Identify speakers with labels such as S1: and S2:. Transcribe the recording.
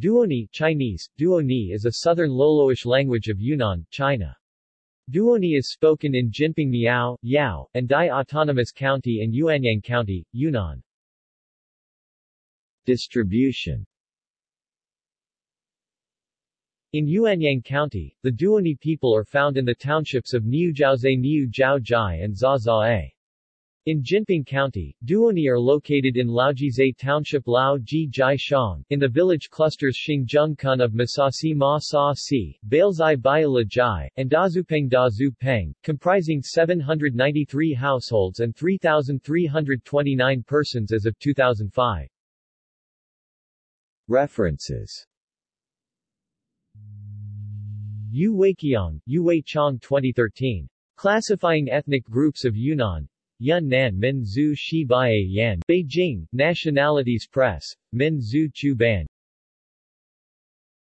S1: Duoni Chinese, Duoni is a southern Loloish language of Yunnan, China. Duoni is spoken in Jinping Miao, Yao, and Dai Autonomous County and Yuanyang County, Yunnan. Distribution In Yuanyang County, the Duoni people are found in the townships of Niujiaozhe Niu Jiao Jai and Zazae. In Jinping County, Duoni are located in Laojizhe Township Lao Ji Jai Shang, in the village clusters Xingjung Kun of Masasi Ma Sa Si, Bailzai Baila Jai, and Dazupeng Dazu Peng, comprising 793 households and 3,329 persons as of 2005. References Yu Weiqiang, Yu Wei Chong 2013. Classifying Ethnic Groups of Yunnan, Yun Nan Min Shi Yan, Beijing, Nationalities Press, Min Zhu Chu Ban,